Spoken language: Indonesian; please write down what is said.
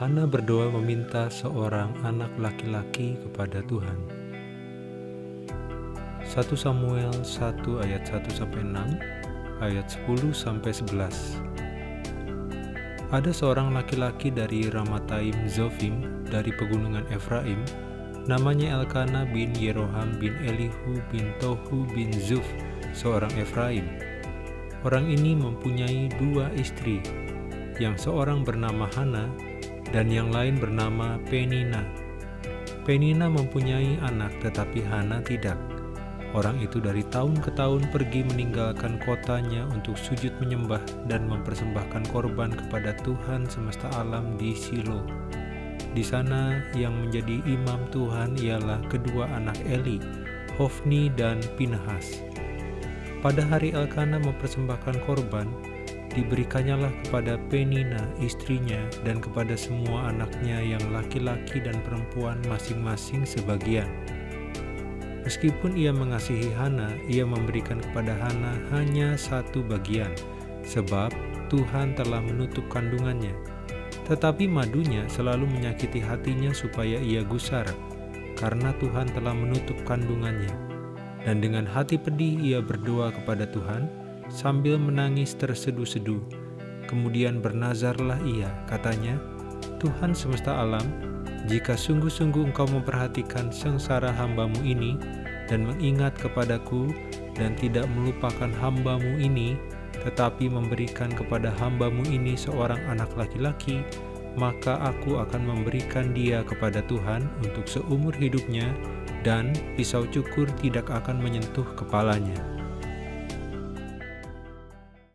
Hana berdoa meminta seorang anak laki-laki kepada Tuhan. 1 Samuel 1 ayat 1 sampai 6, ayat 10 sampai 11. Ada seorang laki-laki dari Ramataim Zofim dari pegunungan Efraim, namanya Elkana bin Yeroham bin Elihu bin Tohu bin Zuf, seorang Efraim. Orang ini mempunyai dua istri, yang seorang bernama Hana dan yang lain bernama Penina. Penina mempunyai anak tetapi Hana tidak. Orang itu dari tahun ke tahun pergi meninggalkan kotanya untuk sujud menyembah dan mempersembahkan korban kepada Tuhan semesta alam di Silo. Di sana yang menjadi imam Tuhan ialah kedua anak Eli, Hofni dan Pinhas. Pada hari Elkana mempersembahkan korban, diberikannya kepada Penina istrinya dan kepada semua anaknya yang laki-laki dan perempuan masing-masing sebagian. Meskipun ia mengasihi Hana, ia memberikan kepada Hana hanya satu bagian, sebab Tuhan telah menutup kandungannya. Tetapi madunya selalu menyakiti hatinya supaya ia gusar, karena Tuhan telah menutup kandungannya. Dan dengan hati pedih ia berdoa kepada Tuhan, sambil menangis terseduh-seduh. Kemudian bernazarlah ia, katanya, Tuhan semesta alam, jika sungguh-sungguh engkau memperhatikan sengsara hambamu ini, dan mengingat kepadaku, dan tidak melupakan hambamu ini, tetapi memberikan kepada hambamu ini seorang anak laki-laki, maka aku akan memberikan dia kepada Tuhan untuk seumur hidupnya, dan pisau cukur tidak akan menyentuh kepalanya.